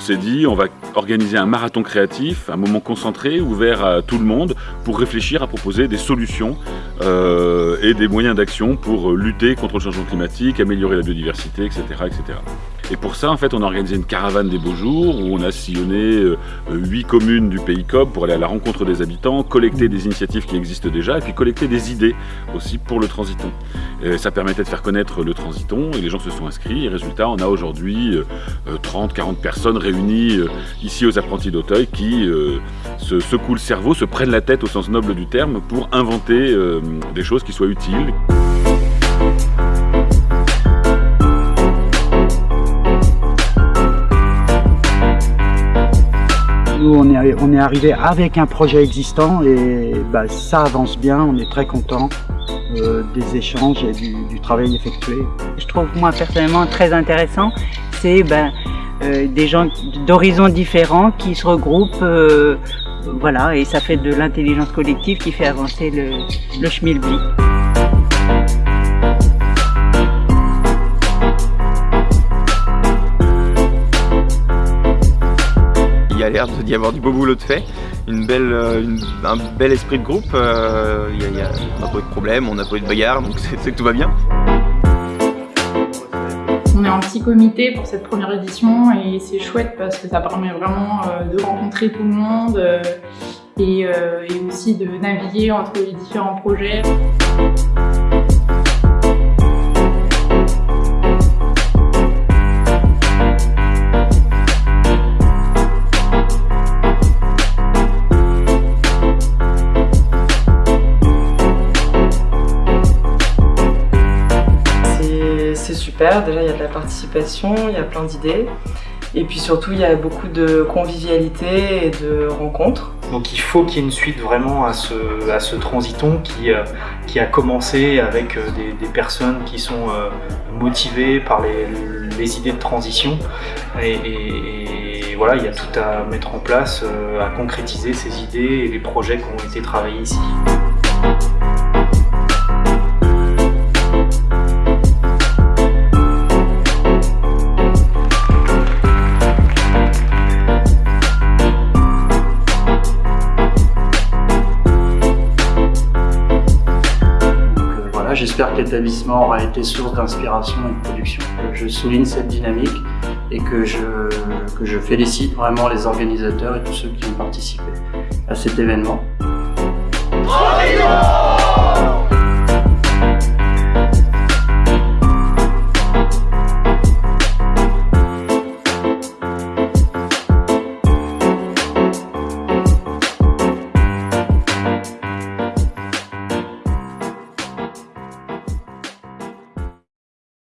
s'est dit, on va organiser un marathon créatif, un moment concentré, ouvert à tout le monde, pour réfléchir à proposer des solutions euh, et des moyens d'action pour lutter contre le changement climatique, améliorer la biodiversité, etc. etc. Et pour ça, en fait, on a organisé une caravane des beaux jours où on a sillonné euh, huit communes du pays COP pour aller à la rencontre des habitants, collecter des initiatives qui existent déjà et puis collecter des idées aussi pour le transiton. ça permettait de faire connaître le transiton et les gens se sont inscrits. Et résultat, on a aujourd'hui 30, 40 personnes réunies euh, ici aux apprentis d'Auteuil qui euh, se secouent le cerveau, se prennent la tête au sens noble du terme pour inventer euh, des choses qui soient utiles. Nous, on est, on est arrivé avec un projet existant et bah, ça avance bien, on est très content des échanges et du, travail effectué. Je trouve moi personnellement très intéressant, c'est ben, euh, des gens d'horizons différents qui se regroupent, euh, voilà, et ça fait de l'intelligence collective qui fait avancer le, le schmilblick. D'y avoir du beau boulot de fait, une belle, euh, un bel esprit de groupe, y a, on n'a pas eu de problème, on n'a pas eu de bagarre, donc c'est que tout va bien. On est en petit comité pour cette première édition et c'est chouette parce que ça permet vraiment euh, de rencontrer tout le monde euh, euh, et aussi de naviguer entre les différents projets. Déjà, il y a de la participation, il y a plein d'idées. Et puis surtout, il y a beaucoup de convivialité et de rencontres. Donc il faut qu'il y ait une suite vraiment à ce, transiton qui, euh, qui a commencé avec euh, des, personnes qui sont euh, motivées par les, idées de transition. Et, voilà, il y a tout à mettre en place, à concrétiser ces idées et les projets qui ont été travaillés ici. J'espère que l'établissement aura été source d'inspiration et de production. Je souligne cette dynamique et que je, félicite vraiment les organisateurs et tous ceux qui ont participé à cet événement.